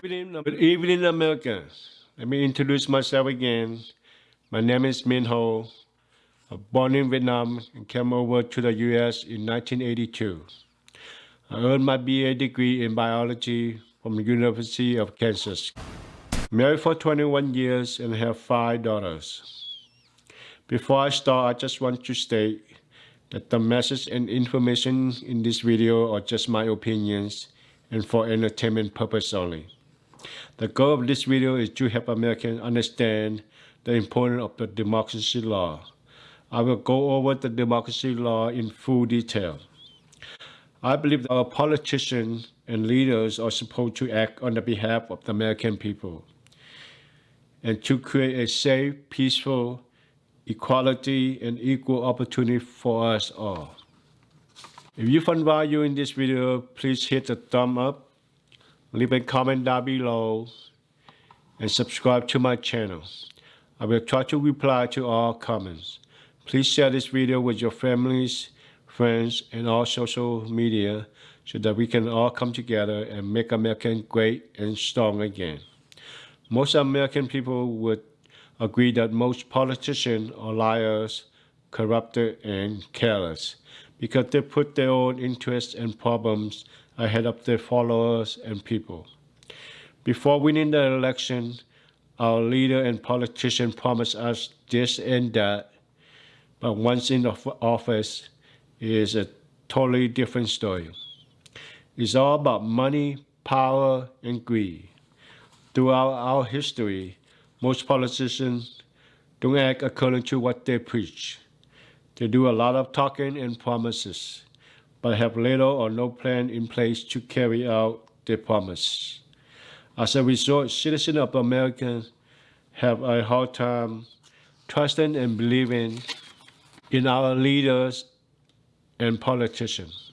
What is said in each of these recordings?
Good evening, Americans. Let me introduce myself again. My name is Min Ho. I was born in Vietnam and came over to the U.S. in 1982. I earned my BA degree in biology from the University of Kansas. Married for 21 years and have five daughters. Before I start, I just want to state that the message and information in this video are just my opinions and for entertainment purpose only. The goal of this video is to help Americans understand the importance of the democracy law. I will go over the democracy law in full detail. I believe our politicians and leaders are supposed to act on the behalf of the American people and to create a safe, peaceful, equality, and equal opportunity for us all. If you find value in this video, please hit the thumb up, leave a comment down below, and subscribe to my channel. I will try to reply to all comments. Please share this video with your families, friends, and all social media so that we can all come together and make America great and strong again. Most American people would agree that most politicians are liars, corrupted, and careless because they put their own interests and problems ahead of their followers and people. Before winning the election, our leader and politician promised us this and that, but once in office, it is a totally different story. It's all about money, power, and greed. Throughout our history, most politicians don't act according to what they preach. They do a lot of talking and promises, but have little or no plan in place to carry out their promise. As a result, citizens of America have a hard time trusting and believing in our leaders and politicians.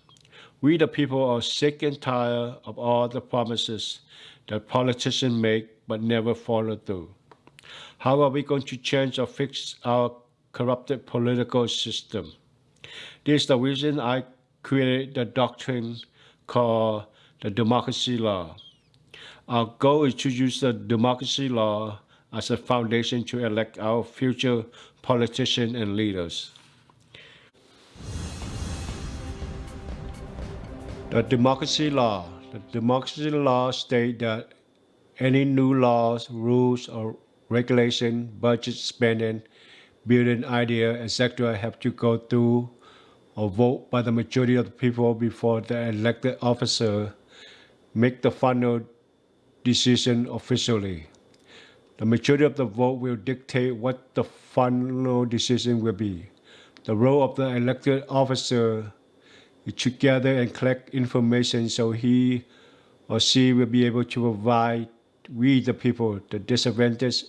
We the people are sick and tired of all the promises that politicians make but never follow through. How are we going to change or fix our corrupted political system. This is the reason I created the doctrine called the democracy law. Our goal is to use the democracy law as a foundation to elect our future politicians and leaders. The democracy law. The democracy law states that any new laws, rules, or regulation, budget spending, building idea, etc. have to go through or vote by the majority of the people before the elected officer make the final decision officially. The majority of the vote will dictate what the final decision will be. The role of the elected officer is to gather and collect information so he or she will be able to provide we the people the disadvantaged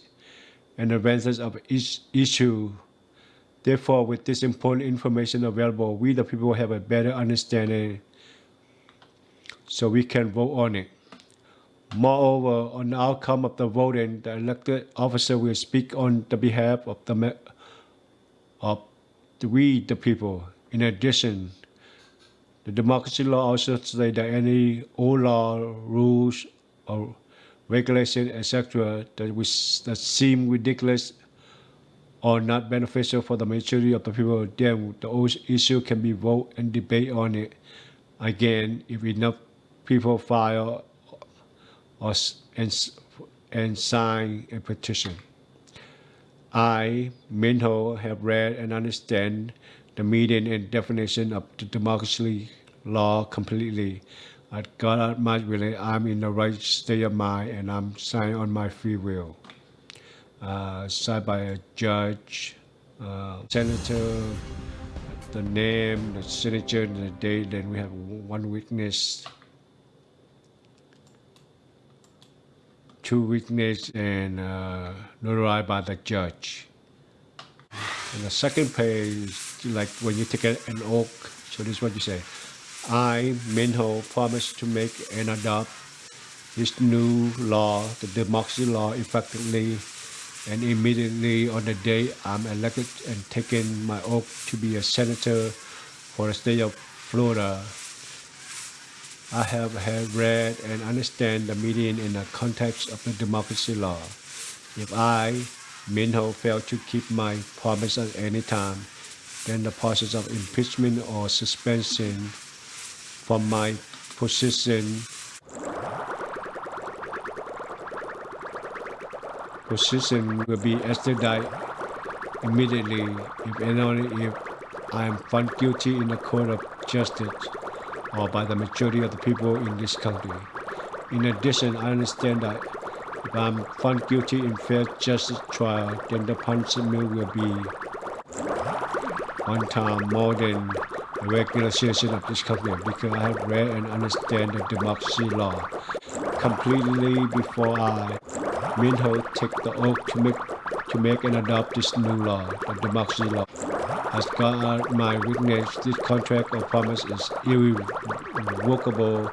and advances of each issue. Therefore, with this important information available, we the people have a better understanding so we can vote on it. Moreover, on the outcome of the voting, the elected officer will speak on the behalf of the of the, we the people. In addition, the democracy law also says that any old law, rules, or regulation, etc., that, that seem ridiculous or not beneficial for the majority of the people, then the issue can be vote and debate on it again if enough people file or, and, and sign a petition. I, Minho, have read and understand the meaning and definition of the democracy law completely I got God much really I'm in the right state of mind and I'm signing on my free will. Uh, signed by a judge, uh, senator, the name, the signature, and the date. Then we have one witness, two witness, and uh, notarized by the judge. And the second page, like when you take an oath, so this is what you say. I, Minho, promise to make and adopt this new law, the democracy law, effectively and immediately on the day I'm elected and taking my oath to be a senator for the state of Florida. I have read and understand the meaning in the context of the democracy law. If I, Minho, fail to keep my promise at any time, then the process of impeachment or suspension from my position position will be extradited immediately if and only if I am found guilty in the court of justice or by the majority of the people in this country. In addition, I understand that if I'm found guilty in fair justice trial, then the punishment will be one time more than a regular citizen of this country because I have read and understand the democracy law completely before I, Min Ho, take the oath to make to make and adopt this new law, the democracy law. As God my witness, this contract or promise is irrevocable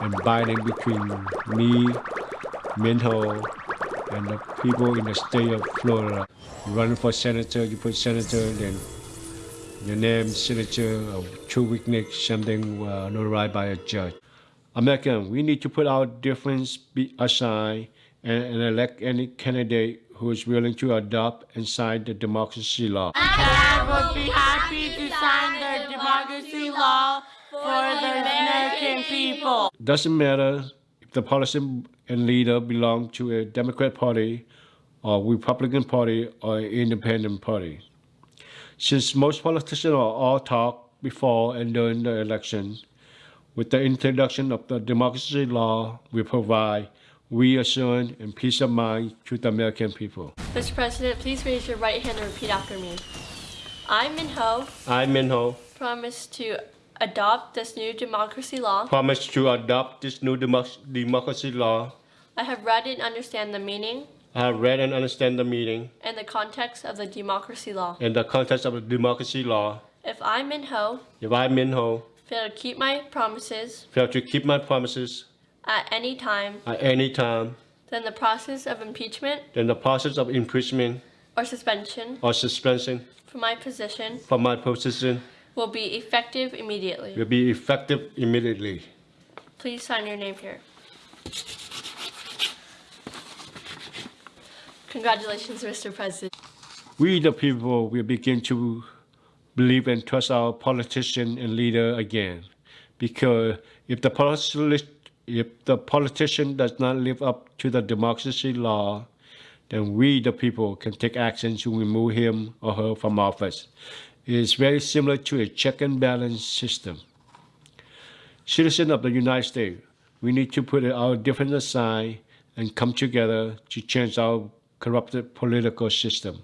and binding between me, Min Ho, and the people in the state of Florida. You run for senator, you put senator, then your name, signature, or true witness, something uh, notarized by a judge. American, we need to put our difference aside and, and elect any candidate who is willing to adopt and sign the democracy law. I would be happy to sign the democracy law for the American people. Doesn't matter if the policy and leader belong to a Democrat party or Republican party or an independent party. Since most politicians are all talk before and during the election, with the introduction of the democracy law, we provide reassurance and peace of mind to the American people. Mr. President, please raise your right hand and repeat after me. I, Min Ho, I, Min Ho, promise to adopt this new democracy law. promise to adopt this new democ- democracy law. I have read and understand the meaning I have read and understand the meaning and the context of the democracy law. and the context of the democracy law. If I, Min Ho, If I, Min Ho, fail to keep my promises fail to keep my promises at any time, at any time, then the process of impeachment then the process of imprisonment or suspension or suspension from my position from my position will be effective immediately. will be effective immediately. Please sign your name here. Congratulations, Mr. President. We, the people, will begin to believe and trust our politician and leader again. Because if the, politi- if the politician does not live up to the democracy law, then we, the people, can take action to remove him or her from office. It is very similar to a check and balance system. Citizens of the United States, we need to put our differences aside and come together to change our corrupted political system.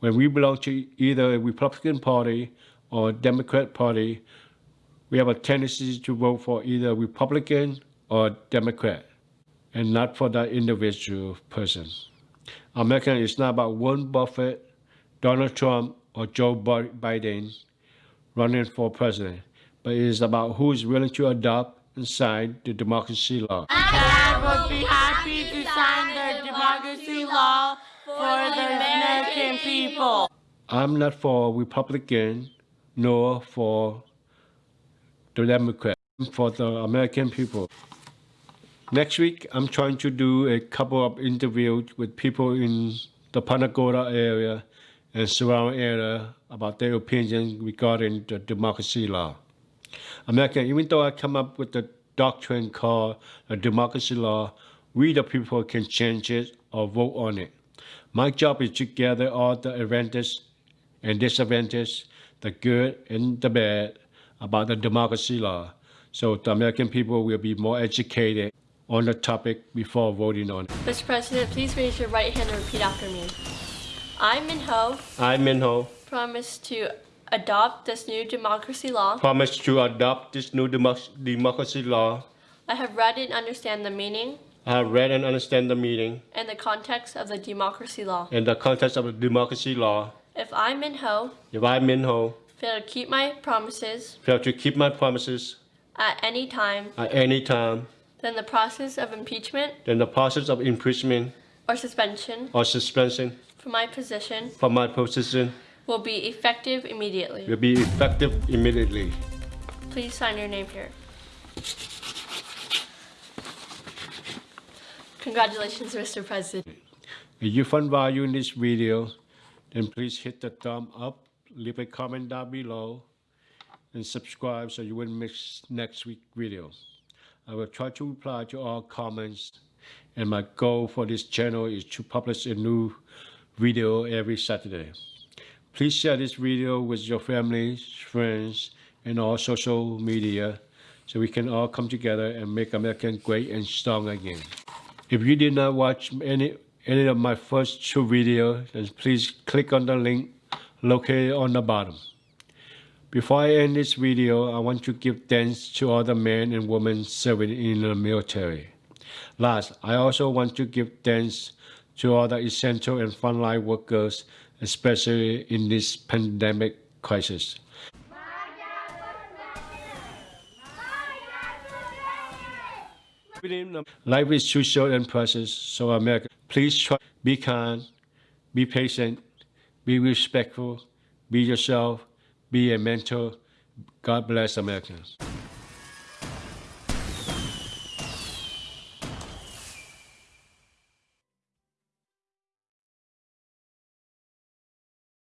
When we belong to either a Republican Party or Democrat Party, we have a tendency to vote for either Republican or Democrat, and not for that individual person. America is not about Warren Buffett, Donald Trump, or Joe Biden running for president, but it is about who is willing to adopt and sign the democracy law. I would be happy to sign the democracy law for the American people. I'm not for Republican nor for the Democrat. I'm for the American people. Next week, I'm trying to do a couple of interviews with people in the Panagoda area and surrounding area about their opinion regarding the democracy law. American, even though I come up with the doctrine called the democracy law, we the people can change it or vote on it. My job is to gather all the advantages and disadvantages, the good and the bad about the democracy law, so the American people will be more educated on the topic before voting on it. Mr. President, please raise your right hand and repeat after me. I, Min Ho, I, Min Ho, promise to adopt this new democracy law. promise to adopt this new democ- democracy law. I have read and understand the meaning I have read and understand the meaning and the context of the democracy law. and the context of the democracy law. If I, Min Ho, If I, Min Ho, fail to keep my promises fail to keep my promises at any time, at any time, then the process of impeachment. Then the process of impeachment. Or suspension. Or suspension. For my position. For my position. Will be effective immediately. Will be effective immediately. Please sign your name here. Congratulations, Mr. President. If you found value in this video, then please hit the thumb up, leave a comment down below, and subscribe so you won't miss next week's video. I will try to reply to all comments, and my goal for this channel is to publish a new video every Saturday. Please share this video with your families, friends, and all social media so we can all come together and make America great and strong again. If you did not watch any any of my first two videos, then please click on the link located on the bottom. Before I end this video, I want to give thanks to all the men and women serving in the military. Last, I also want to give thanks to all the essential and frontline workers, especially in this pandemic crisis. Life is too short and precious, so America, please try, be kind, be patient, be respectful, be yourself, be a mentor. God bless America.